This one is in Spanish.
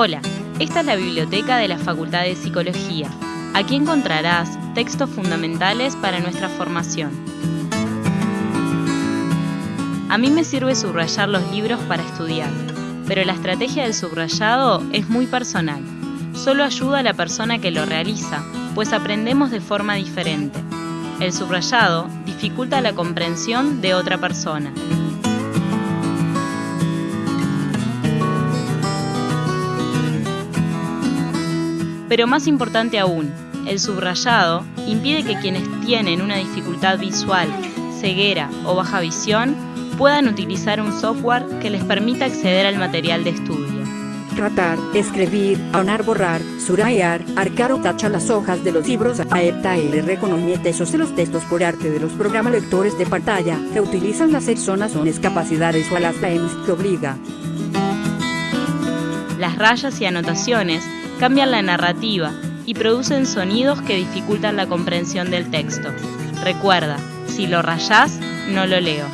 Hola, esta es la biblioteca de la Facultad de Psicología. Aquí encontrarás textos fundamentales para nuestra formación. A mí me sirve subrayar los libros para estudiar, pero la estrategia del subrayado es muy personal. Solo ayuda a la persona que lo realiza, pues aprendemos de forma diferente. El subrayado dificulta la comprensión de otra persona. Pero más importante aún, el subrayado impide que quienes tienen una dificultad visual, ceguera o baja visión puedan utilizar un software que les permita acceder al material de estudio. Tratar, escribir, aunar, borrar, surayar, arcar o tachar las hojas de los libros, aeptar y reconocer de los textos por arte de los programas lectores de pantalla que utilizan las personas con discapacidades o a las PEMS que obliga. Las rayas y anotaciones cambian la narrativa y producen sonidos que dificultan la comprensión del texto. Recuerda, si lo rayás, no lo leo.